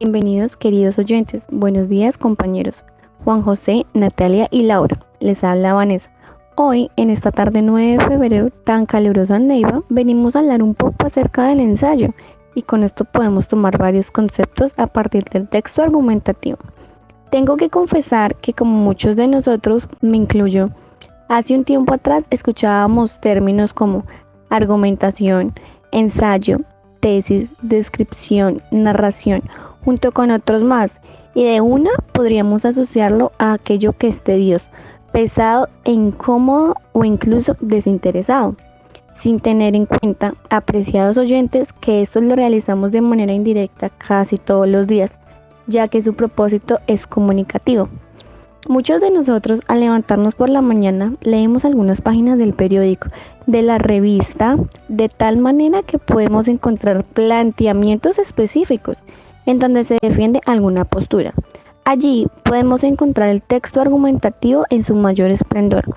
Bienvenidos queridos oyentes, buenos días compañeros. Juan José, Natalia y Laura, les habla Vanessa. Hoy, en esta tarde 9 de febrero, tan calurosa en Neiva, venimos a hablar un poco acerca del ensayo y con esto podemos tomar varios conceptos a partir del texto argumentativo. Tengo que confesar que como muchos de nosotros, me incluyo, hace un tiempo atrás escuchábamos términos como argumentación, ensayo, tesis, descripción, narración, junto con otros más, y de una podríamos asociarlo a aquello que es tedioso, pesado e incómodo o incluso desinteresado, sin tener en cuenta, apreciados oyentes, que esto lo realizamos de manera indirecta casi todos los días, ya que su propósito es comunicativo. Muchos de nosotros al levantarnos por la mañana leemos algunas páginas del periódico, de la revista, de tal manera que podemos encontrar planteamientos específicos en donde se defiende alguna postura. Allí podemos encontrar el texto argumentativo en su mayor esplendor,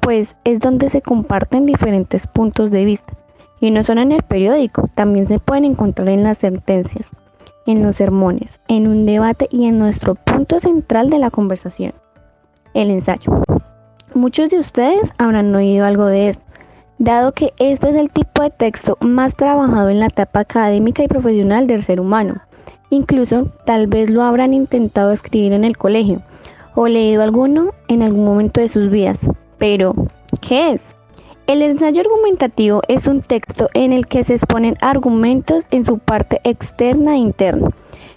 pues es donde se comparten diferentes puntos de vista. Y no solo en el periódico, también se pueden encontrar en las sentencias, en los sermones, en un debate y en nuestro punto central de la conversación el ensayo. Muchos de ustedes habrán oído algo de esto, dado que este es el tipo de texto más trabajado en la etapa académica y profesional del ser humano. Incluso tal vez lo habrán intentado escribir en el colegio o leído alguno en algún momento de sus vidas. Pero, ¿qué es? El ensayo argumentativo es un texto en el que se exponen argumentos en su parte externa e interna,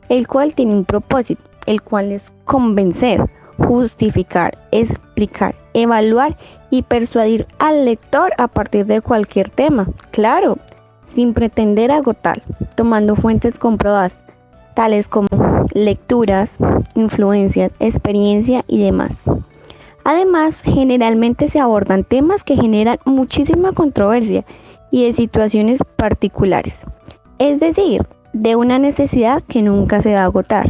el cual tiene un propósito, el cual es convencer, justificar, explicar, evaluar y persuadir al lector a partir de cualquier tema, claro, sin pretender agotar, tomando fuentes comprobadas, tales como lecturas, influencias, experiencia y demás. Además, generalmente se abordan temas que generan muchísima controversia y de situaciones particulares, es decir, de una necesidad que nunca se va a agotar.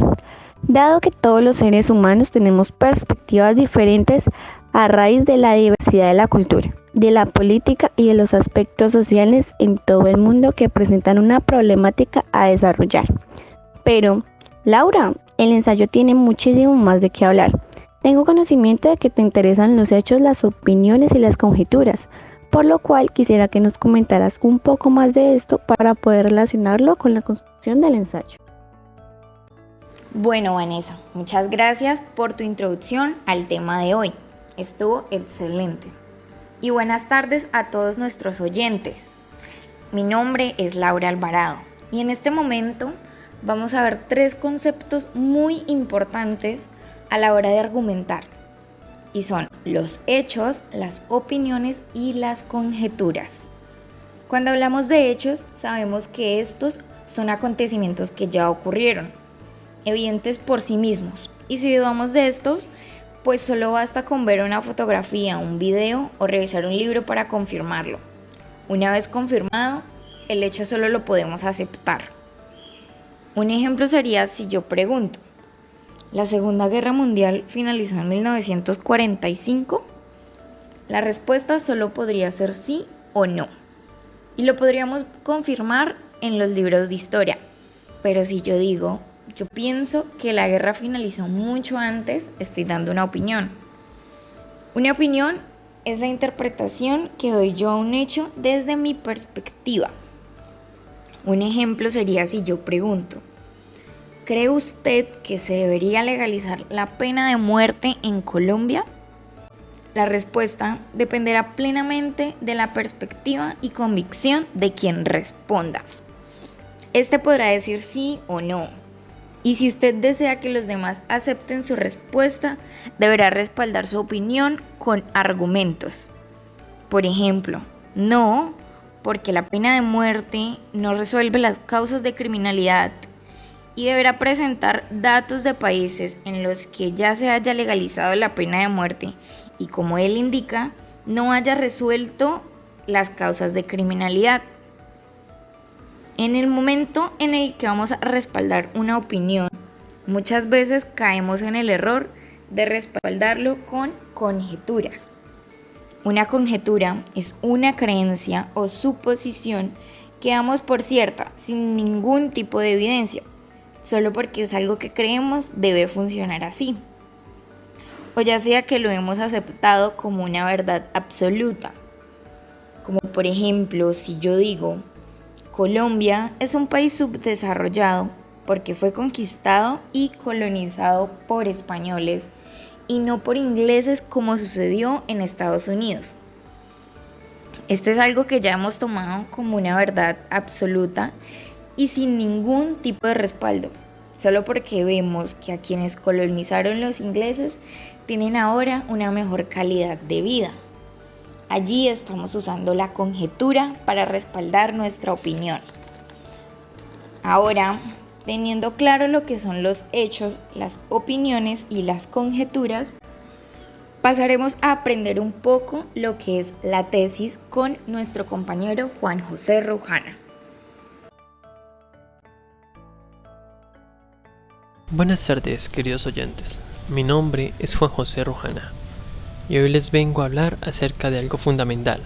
Dado que todos los seres humanos tenemos perspectivas diferentes a raíz de la diversidad de la cultura, de la política y de los aspectos sociales en todo el mundo que presentan una problemática a desarrollar. Pero, Laura, el ensayo tiene muchísimo más de qué hablar. Tengo conocimiento de que te interesan los hechos, las opiniones y las conjeturas, por lo cual quisiera que nos comentaras un poco más de esto para poder relacionarlo con la construcción del ensayo. Bueno, Vanessa, muchas gracias por tu introducción al tema de hoy. Estuvo excelente. Y buenas tardes a todos nuestros oyentes. Mi nombre es Laura Alvarado y en este momento vamos a ver tres conceptos muy importantes a la hora de argumentar. Y son los hechos, las opiniones y las conjeturas. Cuando hablamos de hechos, sabemos que estos son acontecimientos que ya ocurrieron evidentes por sí mismos. Y si dudamos de estos, pues solo basta con ver una fotografía, un video o revisar un libro para confirmarlo. Una vez confirmado, el hecho solo lo podemos aceptar. Un ejemplo sería si yo pregunto, ¿la Segunda Guerra Mundial finalizó en 1945? La respuesta solo podría ser sí o no. Y lo podríamos confirmar en los libros de historia. Pero si yo digo, yo pienso que la guerra finalizó mucho antes, estoy dando una opinión. Una opinión es la interpretación que doy yo a un hecho desde mi perspectiva. Un ejemplo sería si yo pregunto, ¿cree usted que se debería legalizar la pena de muerte en Colombia? La respuesta dependerá plenamente de la perspectiva y convicción de quien responda. Este podrá decir sí o no, y si usted desea que los demás acepten su respuesta, deberá respaldar su opinión con argumentos. Por ejemplo, no, porque la pena de muerte no resuelve las causas de criminalidad y deberá presentar datos de países en los que ya se haya legalizado la pena de muerte y como él indica, no haya resuelto las causas de criminalidad. En el momento en el que vamos a respaldar una opinión, muchas veces caemos en el error de respaldarlo con conjeturas. Una conjetura es una creencia o suposición que damos por cierta sin ningún tipo de evidencia. solo porque es algo que creemos debe funcionar así. O ya sea que lo hemos aceptado como una verdad absoluta. Como por ejemplo, si yo digo, Colombia es un país subdesarrollado porque fue conquistado y colonizado por españoles y no por ingleses como sucedió en Estados Unidos. Esto es algo que ya hemos tomado como una verdad absoluta y sin ningún tipo de respaldo, solo porque vemos que a quienes colonizaron los ingleses tienen ahora una mejor calidad de vida. Allí estamos usando la conjetura para respaldar nuestra opinión. Ahora, teniendo claro lo que son los hechos, las opiniones y las conjeturas, pasaremos a aprender un poco lo que es la tesis con nuestro compañero Juan José Rujana. Buenas tardes, queridos oyentes. Mi nombre es Juan José Rujana y hoy les vengo a hablar acerca de algo fundamental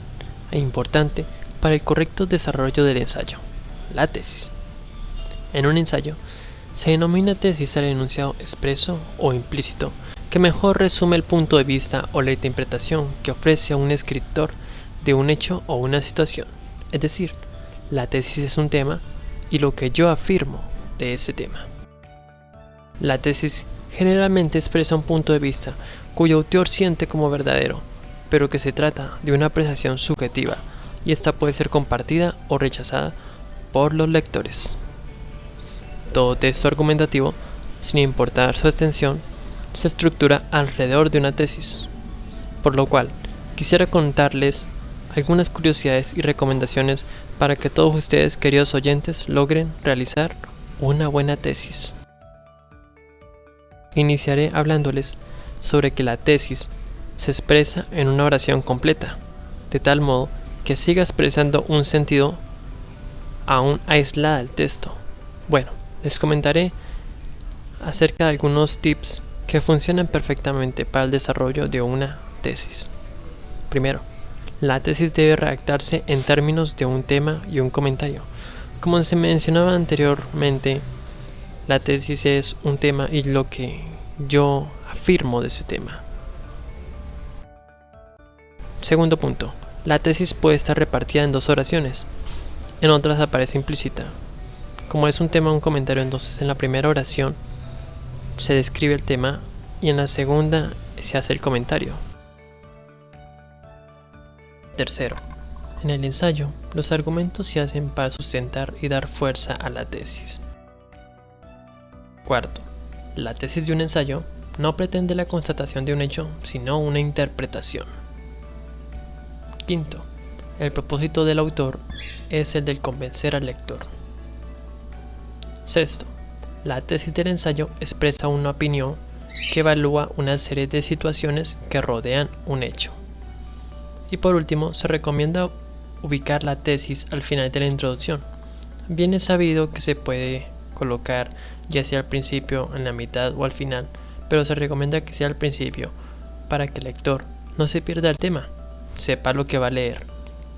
e importante para el correcto desarrollo del ensayo, la tesis. En un ensayo, se denomina tesis al enunciado expreso o implícito, que mejor resume el punto de vista o la interpretación que ofrece a un escritor de un hecho o una situación. Es decir, la tesis es un tema y lo que yo afirmo de ese tema. La tesis generalmente expresa un punto de vista cuyo autor siente como verdadero, pero que se trata de una apreciación subjetiva y esta puede ser compartida o rechazada por los lectores. Todo texto argumentativo, sin importar su extensión, se estructura alrededor de una tesis, por lo cual quisiera contarles algunas curiosidades y recomendaciones para que todos ustedes, queridos oyentes, logren realizar una buena tesis. Iniciaré hablándoles sobre que la tesis se expresa en una oración completa, de tal modo que siga expresando un sentido aún aislada del texto. Bueno, les comentaré acerca de algunos tips que funcionan perfectamente para el desarrollo de una tesis. Primero, la tesis debe redactarse en términos de un tema y un comentario. Como se mencionaba anteriormente, la tesis es un tema y lo que yo afirmo de ese tema. Segundo punto, la tesis puede estar repartida en dos oraciones, en otras aparece implícita. Como es un tema un comentario, entonces en la primera oración se describe el tema y en la segunda se hace el comentario. Tercero, en el ensayo, los argumentos se hacen para sustentar y dar fuerza a la tesis. Cuarto, la tesis de un ensayo no pretende la constatación de un hecho, sino una interpretación. Quinto, el propósito del autor es el de convencer al lector. Sexto, la tesis del ensayo expresa una opinión que evalúa una serie de situaciones que rodean un hecho. Y por último, se recomienda ubicar la tesis al final de la introducción. Bien es sabido que se puede colocar ya sea al principio, en la mitad o al final, pero se recomienda que sea al principio, para que el lector no se pierda el tema, sepa lo que va a leer,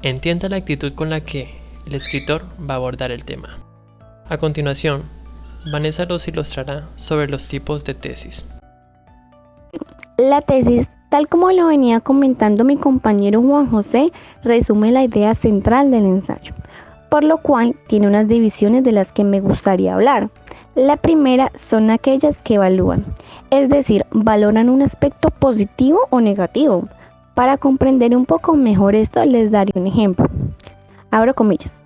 entienda la actitud con la que el escritor va a abordar el tema. A continuación, Vanessa los ilustrará sobre los tipos de tesis. La tesis, tal como lo venía comentando mi compañero Juan José, resume la idea central del ensayo, por lo cual tiene unas divisiones de las que me gustaría hablar. La primera son aquellas que evalúan, es decir, valoran un aspecto positivo o negativo. Para comprender un poco mejor esto les daré un ejemplo. Abro comillas.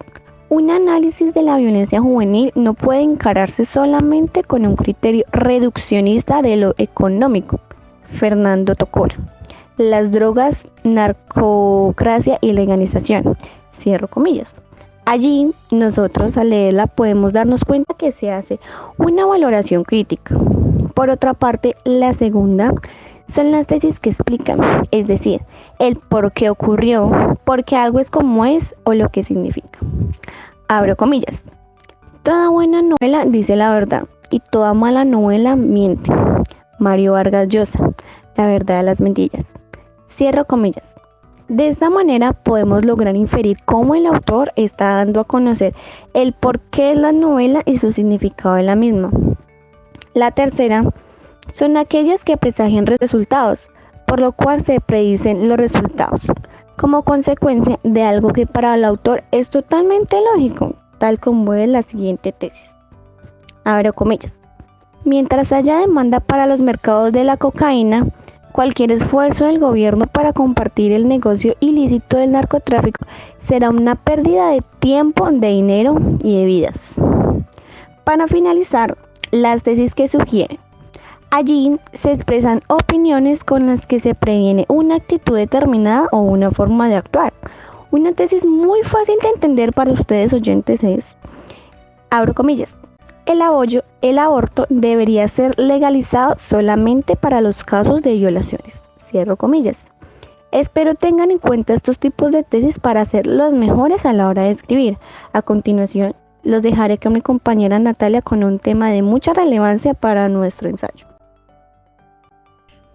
Un análisis de la violencia juvenil no puede encararse solamente con un criterio reduccionista de lo económico. Fernando Tocora. Las drogas, narcocracia y legalización. Cierro comillas. Allí nosotros al leerla podemos darnos cuenta que se hace una valoración crítica. Por otra parte, la segunda son las tesis que explican, es decir, el por qué ocurrió, por qué algo es como es o lo que significa. Abro comillas. Toda buena novela dice la verdad y toda mala novela miente. Mario Vargas Llosa, La verdad de las mentiras. Cierro comillas. De esta manera podemos lograr inferir cómo el autor está dando a conocer el porqué de la novela y su significado de la misma. La tercera son aquellas que presagian resultados, por lo cual se predicen los resultados, como consecuencia de algo que para el autor es totalmente lógico, tal como es la siguiente tesis. Abro comillas. Mientras haya demanda para los mercados de la cocaína, Cualquier esfuerzo del gobierno para compartir el negocio ilícito del narcotráfico será una pérdida de tiempo, de dinero y de vidas. Para finalizar, las tesis que sugieren. Allí se expresan opiniones con las que se previene una actitud determinada o una forma de actuar. Una tesis muy fácil de entender para ustedes oyentes es, abro comillas, el, el aborto debería ser legalizado solamente para los casos de violaciones. Cierro comillas. Espero tengan en cuenta estos tipos de tesis para ser los mejores a la hora de escribir. A continuación, los dejaré con mi compañera Natalia con un tema de mucha relevancia para nuestro ensayo.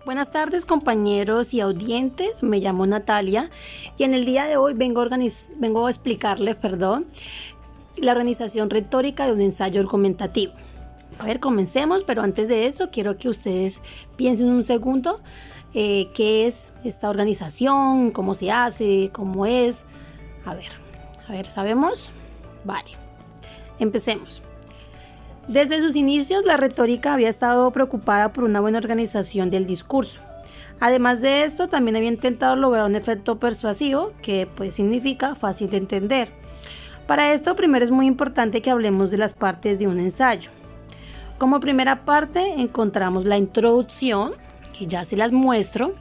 Buenas tardes compañeros y audientes, me llamo Natalia y en el día de hoy vengo a, vengo a explicarles perdón, la organización retórica de un ensayo argumentativo. A ver, comencemos, pero antes de eso quiero que ustedes piensen un segundo eh, qué es esta organización, cómo se hace, cómo es. A ver, a ver, ¿sabemos? Vale, empecemos. Desde sus inicios, la retórica había estado preocupada por una buena organización del discurso. Además de esto, también había intentado lograr un efecto persuasivo, que pues significa fácil de entender. Para esto primero es muy importante que hablemos de las partes de un ensayo. Como primera parte encontramos la introducción, que ya se las muestro.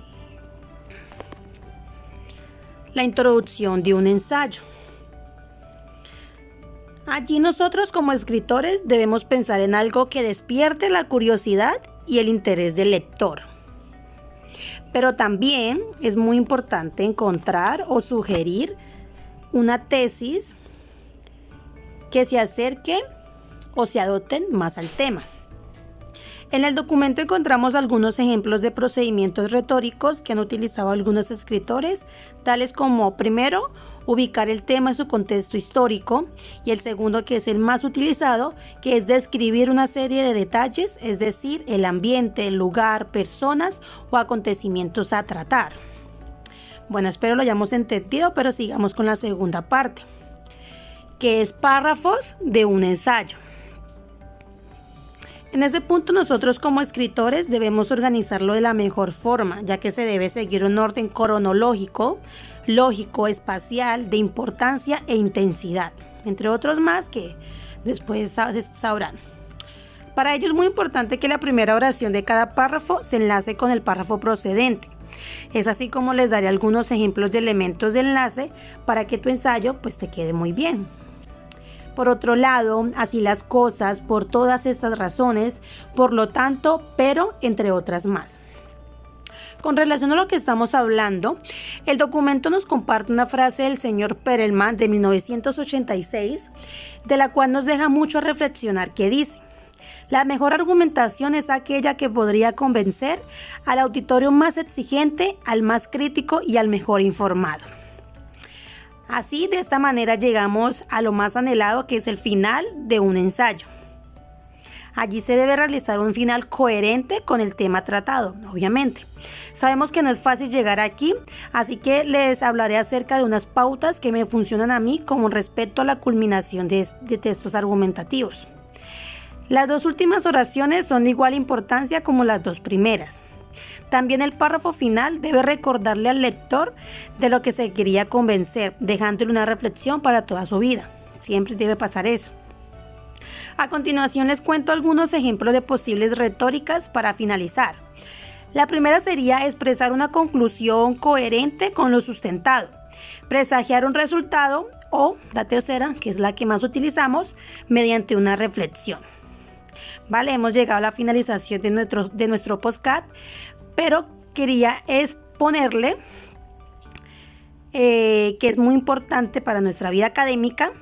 La introducción de un ensayo. Allí nosotros como escritores debemos pensar en algo que despierte la curiosidad y el interés del lector. Pero también es muy importante encontrar o sugerir una tesis que se acerque o se adopten más al tema. En el documento encontramos algunos ejemplos de procedimientos retóricos que han utilizado algunos escritores, tales como primero, ubicar el tema en su contexto histórico y el segundo, que es el más utilizado, que es describir una serie de detalles, es decir, el ambiente, el lugar, personas o acontecimientos a tratar. Bueno, espero lo hayamos entendido, pero sigamos con la segunda parte que es párrafos de un ensayo. En ese punto nosotros como escritores debemos organizarlo de la mejor forma, ya que se debe seguir un orden cronológico, lógico, espacial, de importancia e intensidad, entre otros más que después sabrán. Para ello es muy importante que la primera oración de cada párrafo se enlace con el párrafo procedente. Es así como les daré algunos ejemplos de elementos de enlace para que tu ensayo pues te quede muy bien. Por otro lado, así las cosas, por todas estas razones, por lo tanto, pero entre otras más. Con relación a lo que estamos hablando, el documento nos comparte una frase del señor Perelman de 1986, de la cual nos deja mucho a reflexionar, que dice, la mejor argumentación es aquella que podría convencer al auditorio más exigente, al más crítico y al mejor informado. Así, de esta manera llegamos a lo más anhelado que es el final de un ensayo. Allí se debe realizar un final coherente con el tema tratado, obviamente. Sabemos que no es fácil llegar aquí, así que les hablaré acerca de unas pautas que me funcionan a mí como respecto a la culminación de, de textos argumentativos. Las dos últimas oraciones son de igual importancia como las dos primeras. También el párrafo final debe recordarle al lector de lo que se quería convencer, dejándole una reflexión para toda su vida. Siempre debe pasar eso. A continuación les cuento algunos ejemplos de posibles retóricas para finalizar. La primera sería expresar una conclusión coherente con lo sustentado, presagiar un resultado o la tercera, que es la que más utilizamos, mediante una reflexión. Vale, hemos llegado a la finalización de nuestro, de nuestro pero quería exponerle eh, que es muy importante para nuestra vida académica,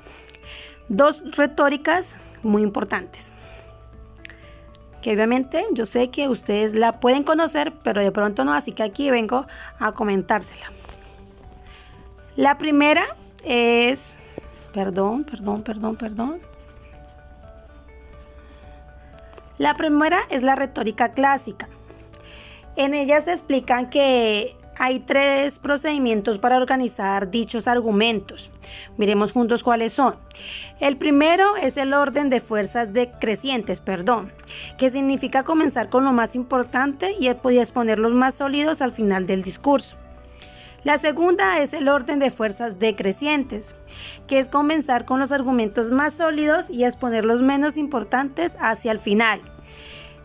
dos retóricas muy importantes. Que obviamente yo sé que ustedes la pueden conocer, pero de pronto no, así que aquí vengo a comentársela. La primera es, perdón, perdón, perdón, perdón. La primera es la retórica clásica. En ella se explican que hay tres procedimientos para organizar dichos argumentos. Miremos juntos cuáles son. El primero es el orden de fuerzas decrecientes, perdón, que significa comenzar con lo más importante y exponer los más sólidos al final del discurso. La segunda es el orden de fuerzas decrecientes, que es comenzar con los argumentos más sólidos y exponer los menos importantes hacia el final.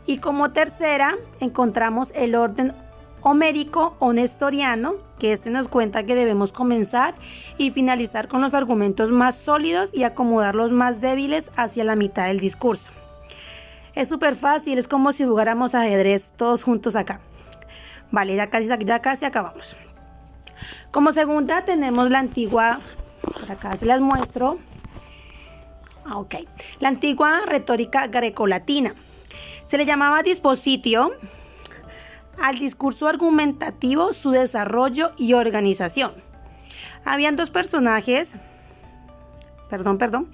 Y como tercera encontramos el orden homérico o nestoriano, que este nos cuenta que debemos comenzar y finalizar con los argumentos más sólidos y acomodar los más débiles hacia la mitad del discurso. Es súper fácil, es como si jugáramos ajedrez todos juntos acá. Vale, ya casi, ya casi acabamos. Como segunda tenemos la antigua, por acá se las muestro. Ah, ok, la antigua retórica grecolatina. Se le llamaba dispositio al discurso argumentativo, su desarrollo y organización. Habían dos personajes, perdón, perdón,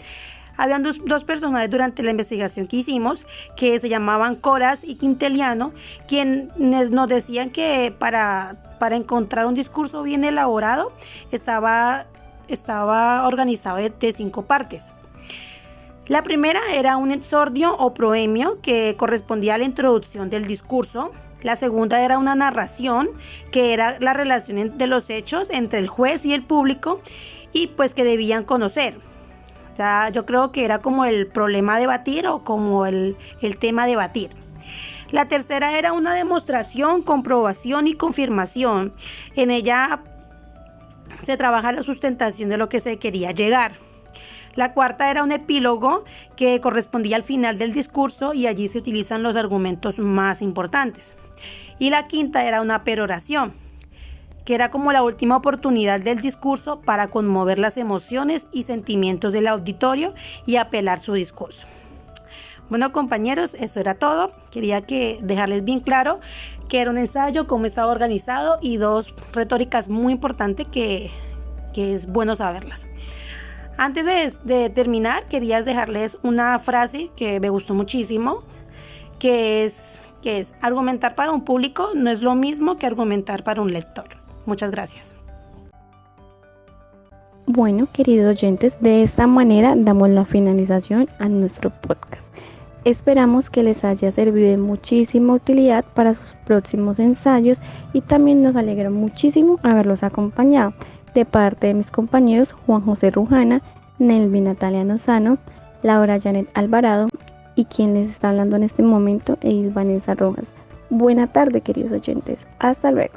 habían dos, dos, personajes durante la investigación que hicimos que se llamaban Coras y Quinteliano, quienes nos decían que para para encontrar un discurso bien elaborado estaba, estaba organizado de, cinco partes. La primera era un exordio o proemio que correspondía a la introducción del discurso. La segunda era una narración que era la relación de los hechos entre el juez y el público y pues que debían conocer. Yo creo que era como el problema a debatir o como el, el tema a debatir. La tercera era una demostración, comprobación y confirmación. En ella se trabaja la sustentación de lo que se quería llegar. La cuarta era un epílogo que correspondía al final del discurso y allí se utilizan los argumentos más importantes. Y la quinta era una peroración, que era como la última oportunidad del discurso para conmover las emociones y sentimientos del auditorio y apelar su discurso. Bueno compañeros, eso era todo. Quería que dejarles bien claro que era un ensayo, cómo estaba organizado y dos retóricas muy importantes que, es bueno saberlas. Antes de, de, terminar, quería dejarles una frase que me gustó muchísimo, que es, que es, argumentar para un público no es lo mismo que argumentar para un lector. Muchas gracias. Bueno, queridos oyentes, de esta manera damos la finalización a nuestro podcast. Esperamos que les haya servido de muchísima utilidad para sus próximos ensayos y también nos alegra muchísimo haberlos acompañado de parte de mis compañeros Juan José Rujana, Nelvi Natalia Nozano, Laura Janet Alvarado y quien les está hablando en este momento es Vanessa Rojas. Buena tarde queridos oyentes, hasta luego.